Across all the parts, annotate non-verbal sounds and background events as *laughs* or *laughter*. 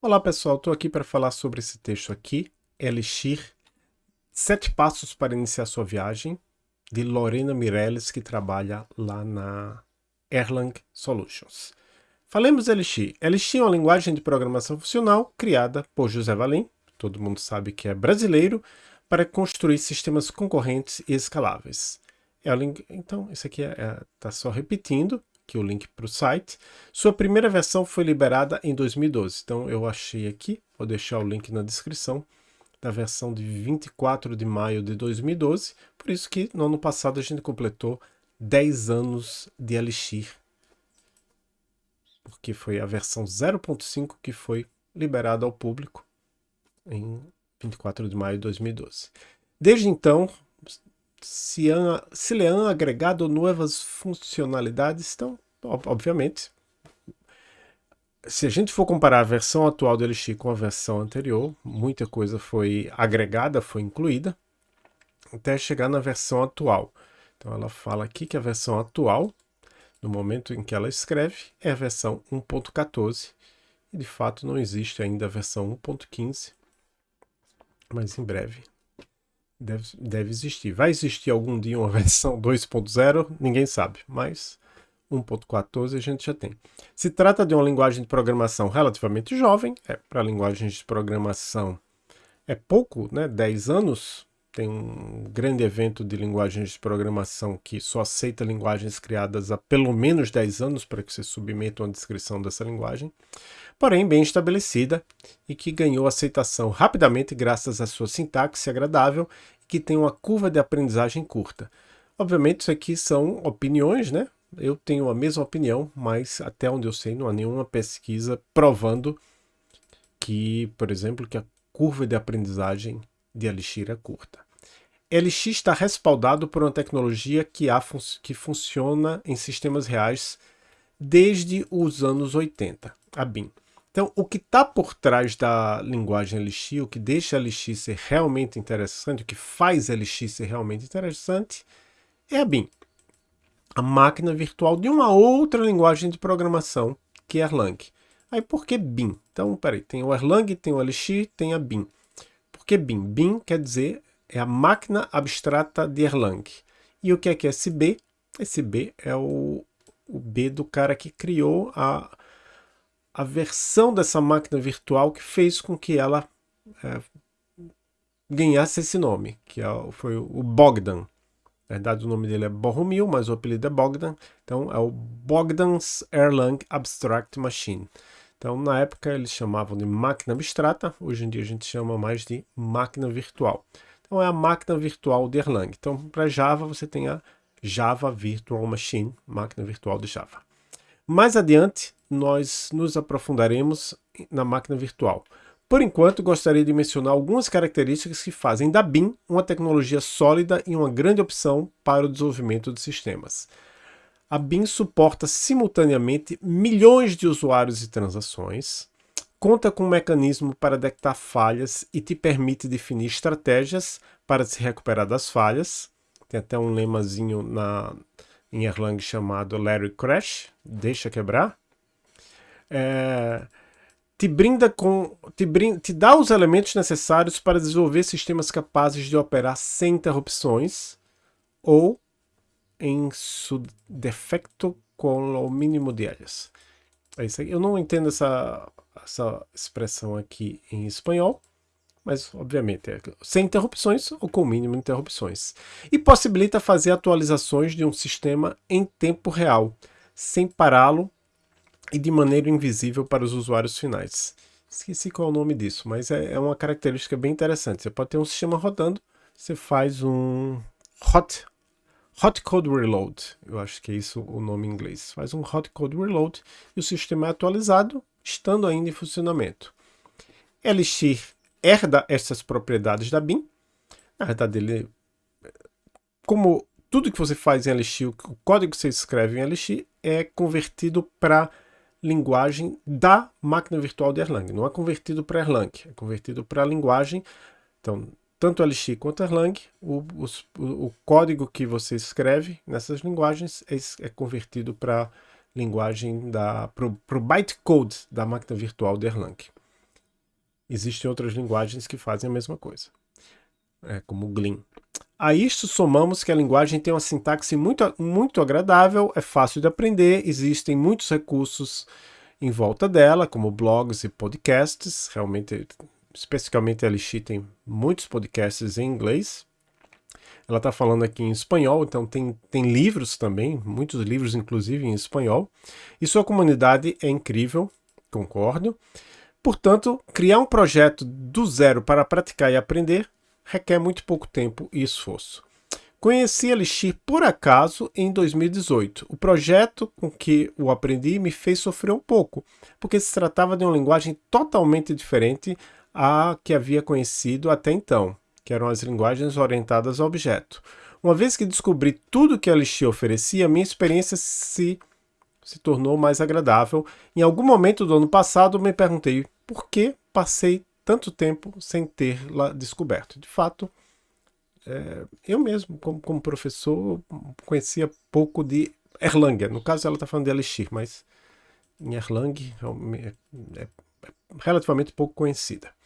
Olá pessoal, estou aqui para falar sobre esse texto aqui, Elixir, Sete Passos para Iniciar Sua Viagem, de Lorena Mireles, que trabalha lá na Erlang Solutions. Falemos de Elixir. Elixir é uma linguagem de programação funcional criada por José Valim, todo mundo sabe que é brasileiro, para construir sistemas concorrentes e escaláveis. É então, isso aqui está é, é, tá só repetindo, aqui o link para o site. Sua primeira versão foi liberada em 2012, então eu achei aqui, vou deixar o link na descrição, da versão de 24 de maio de 2012, por isso que no ano passado a gente completou 10 anos de Elixir, porque foi a versão 0.5 que foi liberada ao público em 24 de maio de 2012. Desde então, se han agregado novas funcionalidades, então, obviamente, se a gente for comparar a versão atual do Elixir com a versão anterior, muita coisa foi agregada, foi incluída, até chegar na versão atual. Então ela fala aqui que a versão atual, no momento em que ela escreve, é a versão 1.14, e de fato não existe ainda a versão 1.15, mas em breve deve, deve existir. Vai existir algum dia uma *laughs* versão 2.0? Ninguém sabe, mas 1.14 a gente já tem. Se trata de uma linguagem de programação relativamente jovem, é, para linguagens de programação é pouco, né? 10 anos, tem um grande evento de linguagens de programação que só aceita linguagens criadas há pelo menos 10 anos para que você submeta uma descrição dessa linguagem, porém bem estabelecida e que ganhou aceitação rapidamente graças à sua sintaxe agradável e que tem uma curva de aprendizagem curta. Obviamente isso aqui são opiniões, né? Eu tenho a mesma opinião, mas até onde eu sei não há nenhuma pesquisa provando que, por exemplo, que a curva de aprendizagem de Elixir é curta. Elixir está respaldado por uma tecnologia que, há, que funciona em sistemas reais desde os anos 80, a BIM. Então, o que está por trás da linguagem Elixir, o que deixa Elixir ser realmente interessante, o que faz Elixir ser realmente interessante, é a BIM, a máquina virtual de uma outra linguagem de programação, que é Erlang. Aí, por que BIM? Então, peraí, tem o Erlang, tem o Elixir, tem a BIM. Que BIM? BIM quer dizer é a máquina abstrata de Erlang. E o que é que é esse B? Esse B é o, o B do cara que criou a, a versão dessa máquina virtual que fez com que ela é, ganhasse esse nome, que é, foi o Bogdan. Na verdade, o nome dele é Bohumil, mas o apelido é Bogdan. Então, é o Bogdan's Erlang Abstract Machine. Então, na época, eles chamavam de máquina abstrata. Hoje em dia, a gente chama mais de máquina virtual. Então é a máquina virtual de Erlang. Então para Java você tem a Java Virtual Machine, máquina virtual de Java. Mais adiante nós nos aprofundaremos na máquina virtual. Por enquanto, gostaria de mencionar algumas características que fazem da BIM uma tecnologia sólida e uma grande opção para o desenvolvimento de sistemas. A BIM suporta simultaneamente milhões de usuários e transações, conta com um mecanismo para detectar falhas e te permite definir estratégias para se recuperar das falhas. Tem até um lemazinho na, em Erlang chamado Larry Crash, deixa quebrar. É, te brinda com, te, brinda, te dá os elementos necessários para desenvolver sistemas capazes de operar sem interrupções ou em su defecto com o mínimo de elas. É isso aí. Eu não entendo essa essa expressão aqui em espanhol, mas obviamente é sem interrupções ou com mínimo de interrupções. E possibilita fazer atualizações de um sistema em tempo real, sem pará-lo e de maneira invisível para os usuários finais. Esqueci qual é o nome disso, mas é, é uma característica bem interessante. Você pode ter um sistema rodando, você faz um hot Hot Code Reload, eu acho que é isso o nome em inglês. Faz um Hot Code Reload e o sistema é atualizado estando ainda em funcionamento. Elixir herda essas propriedades da BIM. Na verdade, ele, como tudo que você faz em Elixir, o código que você escreve em Elixir é convertido para linguagem da máquina virtual de Erlang. Não é convertido para Erlang, é convertido para a linguagem. Então, tanto Elixir quanto Erlang, o, o, o, código que você escreve nessas linguagens é, é convertido para linguagem da para o bytecode da máquina virtual de Erlang. Existem outras linguagens que fazem a mesma coisa, é, como o Glean. A isto somamos que a linguagem tem uma sintaxe muito, muito agradável, é fácil de aprender, existem muitos recursos em volta dela, como blogs e podcasts. Realmente, especificamente a Lixi tem muitos podcasts em inglês. Ela está falando aqui em espanhol, então tem, tem livros também, muitos livros inclusive em espanhol. E sua comunidade é incrível, concordo. Portanto, criar um projeto do zero para praticar e aprender requer muito pouco tempo e esforço. Conheci Elixir por acaso em 2018. O projeto com que o aprendi me fez sofrer um pouco, porque se tratava de uma linguagem totalmente diferente à que havia conhecido até então, que eram as linguagens orientadas a objeto. Uma vez que descobri tudo que Elixir oferecia, minha experiência se, se tornou mais agradável. Em algum momento do ano passado, me perguntei por que passei tanto tempo sem lá descoberto. De fato, é, eu mesmo, como, como, professor, conhecia pouco de Erlang. No caso, ela está falando de Elixir, mas em Erlang é, é, é relativamente pouco conhecida.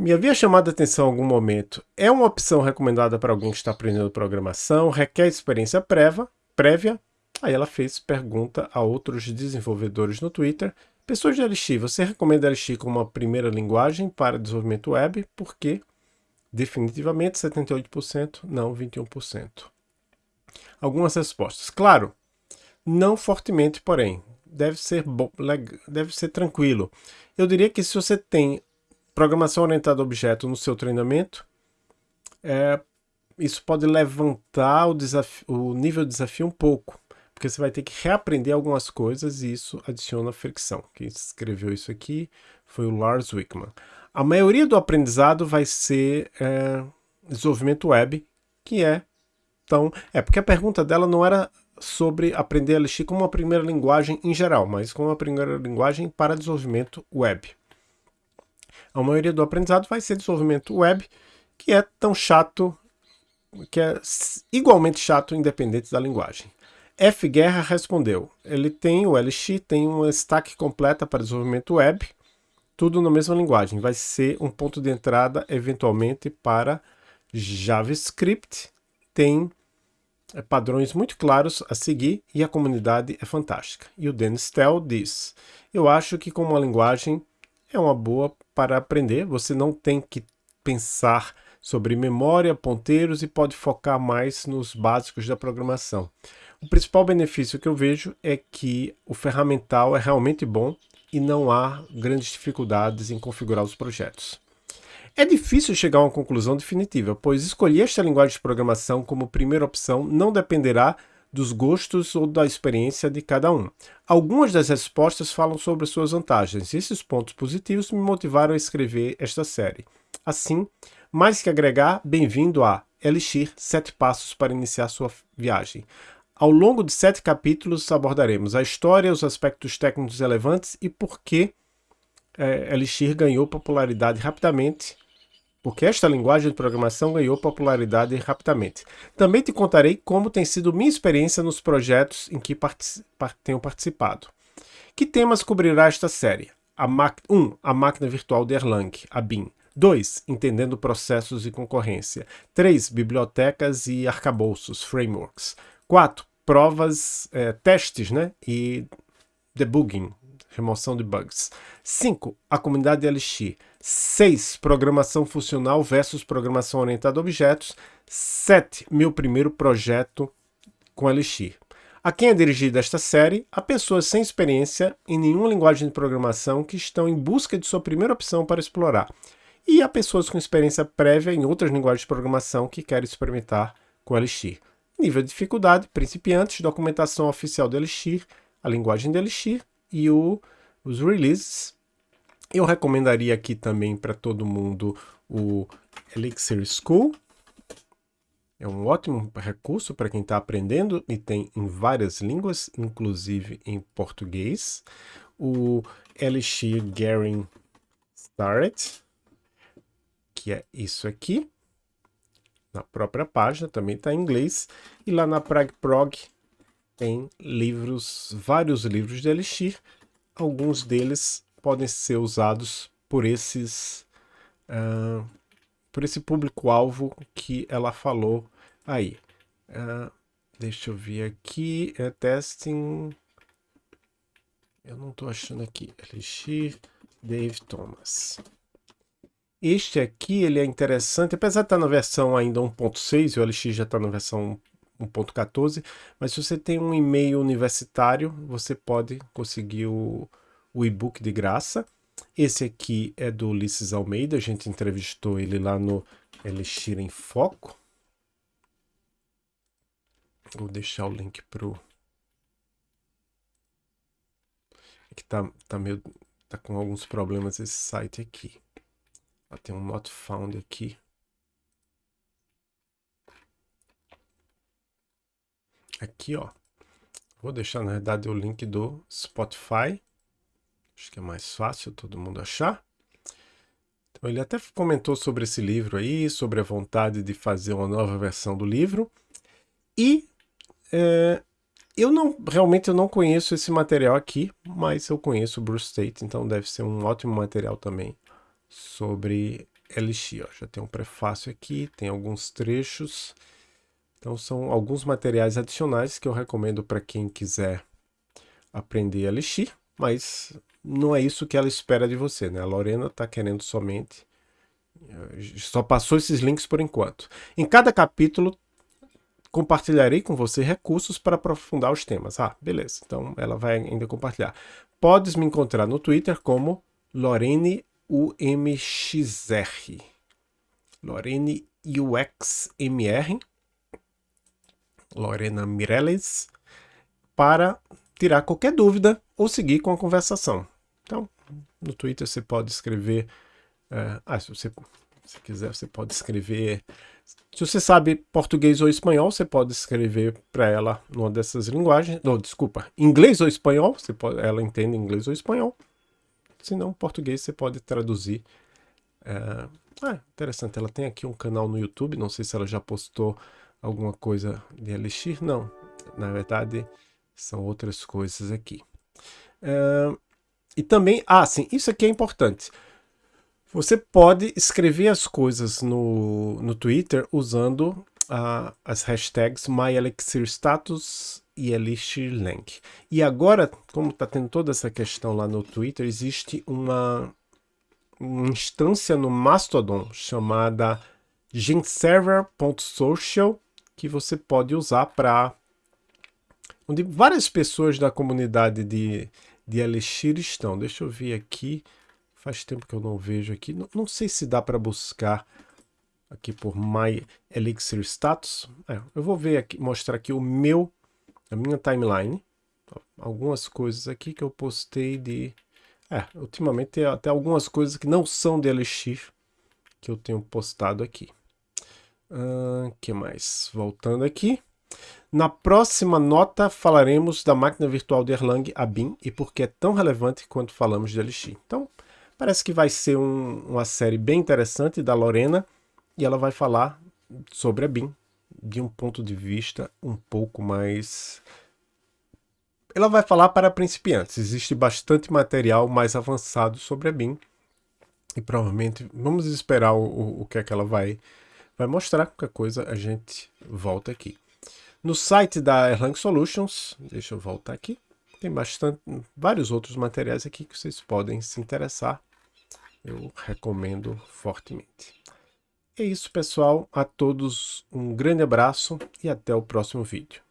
Me havia chamado a atenção em algum momento. É uma opção recomendada para alguém que está aprendendo programação, requer experiência prévia, prévia. Aí ela fez pergunta a outros desenvolvedores no Twitter Pessoas de Elixir, você recomenda Elixir como uma primeira linguagem para desenvolvimento web? Por quê? Definitivamente 78%, não 21%. Algumas respostas. Claro, não fortemente, porém, deve ser, deve ser tranquilo. Eu diria que se você tem programação orientada a objeto no seu treinamento, é, isso pode levantar o, o nível de desafio um pouco porque você vai ter que reaprender algumas coisas e isso adiciona fricção. Quem escreveu isso aqui foi o Lars Wickman. A maioria do aprendizado vai ser é, desenvolvimento web, que é, então, é porque a pergunta dela não era sobre aprender Elixir como uma primeira linguagem em geral, mas como uma primeira linguagem para desenvolvimento web. A maioria do aprendizado vai ser desenvolvimento web, que é tão chato, que é igualmente chato independente da linguagem. F. Guerra respondeu, ele tem o LX, tem uma stack completa para desenvolvimento web, tudo na mesma linguagem. Vai ser um ponto de entrada, eventualmente, para JavaScript. Tem é, padrões muito claros a seguir e a comunidade é fantástica. E o Dennis Tell diz, eu acho que como uma linguagem é uma boa para aprender, você não tem que pensar sobre memória, ponteiros e pode focar mais nos básicos da programação. O principal benefício que eu vejo é que o ferramental é realmente bom e não há grandes dificuldades em configurar os projetos. É difícil chegar a uma conclusão definitiva, pois escolher esta linguagem de programação como primeira opção não dependerá dos gostos ou da experiência de cada um. Algumas das respostas falam sobre suas vantagens, e esses pontos positivos me motivaram a escrever esta série. Assim, mais que agregar, bem-vindo a Elixir 7 Passos para Iniciar Sua Viagem. Ao longo de sete capítulos abordaremos a história, os aspectos técnicos relevantes e por que é, Elixir ganhou popularidade rapidamente, porque esta linguagem de programação ganhou popularidade rapidamente. Também te contarei como tem sido minha experiência nos projetos em que tenho participado. Que temas cobrirá esta série? 1. Um, a máquina virtual de Erlang, a BIM. 2. Entendendo processos e concorrência. 3. Bibliotecas e arcabouços, frameworks. 4 provas, é, testes né? e debugging, remoção de bugs. 5. A comunidade Elixir. 6. Programação funcional versus programação orientada a objetos. 7. Meu primeiro projeto com Elixir. A quem é dirigida esta série? A pessoas sem experiência em nenhuma linguagem de programação que estão em busca de sua primeira opção para explorar. E a pessoas com experiência prévia em outras linguagens de programação que querem experimentar com Elixir. Nível de dificuldade, principiantes, documentação oficial do Elixir, a linguagem do Elixir e o, os releases. Eu recomendaria aqui também para todo mundo o Elixir School. É um ótimo recurso para quem está aprendendo e tem em várias línguas, inclusive em português. O Elixir Getting Started, que é isso aqui na própria página, também está em inglês. E lá na PragProg tem livros, vários livros de Elixir. Alguns deles podem ser usados por esses uh, por esse público-alvo que ela falou aí. Uh, deixa eu ver aqui, é testing... Eu não estou achando aqui. Elixir Dave Thomas. Este aqui ele é interessante, apesar de estar na versão ainda 1.6, o LX já está na versão 1.14, mas se você tem um e-mail universitário, você pode conseguir o, o e-book de graça. Esse aqui é do Ulisses Almeida, a gente entrevistou ele lá no Elixir em Foco. Vou deixar o link pro... Aqui tá, tá meio... tá com alguns problemas esse site aqui. Ó, tem um not found aqui. Aqui, ó. Vou deixar, na verdade, o link do Spotify. Acho que é mais fácil todo mundo achar. Então, ele até comentou sobre esse livro aí, sobre a vontade de fazer uma nova versão do livro. E é, eu não, realmente eu não conheço esse material aqui, mas eu conheço o Bruce Tate, então deve ser um ótimo material também sobre Elixir. Já tem um prefácio aqui, tem alguns trechos. Então são alguns materiais adicionais que eu recomendo para quem quiser aprender Elixir, mas não é isso que ela espera de você, né? A Lorena está querendo somente... Eh, só passou esses links por enquanto. Em cada capítulo compartilharei com você recursos para aprofundar os temas. Ah, beleza. Então ela vai ainda compartilhar. Podes me encontrar no Twitter como Lorene UMXR. Lorene UXMR. Lorena Mireles. Para tirar qualquer dúvida ou seguir com a conversação. Então, no Twitter você pode escrever... Uh, ah, se você se quiser, você pode escrever... Se você sabe português ou espanhol, você pode escrever para ela numa dessas linguagens. Não, desculpa, inglês ou espanhol, você pode, ela entende inglês ou espanhol. Se não, português você pode traduzir. É, ah, interessante, ela tem aqui um canal no YouTube, não sei se ela já postou alguma coisa de Elixir, não. Na verdade, são outras coisas aqui. É, e também, ah, sim, isso aqui é importante. Você pode escrever as coisas no, no Twitter usando uh, as hashtags MyElixirStatus e ElixirLink. E agora, como está tendo toda essa questão lá no Twitter, existe uma, uma instância no Mastodon chamada genserver.social que você pode usar para onde várias pessoas da comunidade de, de Elixir estão. Deixa eu ver aqui. Faz tempo que eu não vejo aqui. Não, não sei se dá para buscar aqui por My Elixir Status. É, eu vou ver aqui, mostrar aqui o meu, a minha timeline. Algumas coisas aqui que eu postei de... É, ultimamente tem até algumas coisas que não são de Elixir que eu tenho postado aqui. O uh, que mais? Voltando aqui. Na próxima nota falaremos da máquina virtual de Erlang, a BIM, e por que é tão relevante quando falamos de Elixir. Então, Parece que vai ser um, uma série bem interessante da Lorena e ela vai falar sobre a BIM de um ponto de vista um pouco mais... Ela vai falar para principiantes. Existe bastante material mais avançado sobre a BIM e provavelmente vamos esperar o, o que é que ela vai, vai mostrar. Qualquer coisa a gente volta aqui. No site da Erlang Solutions, deixa eu voltar aqui, tem bastante, vários outros materiais aqui que vocês podem se interessar eu recomendo fortemente. É isso, pessoal. A todos um grande abraço e até o próximo vídeo.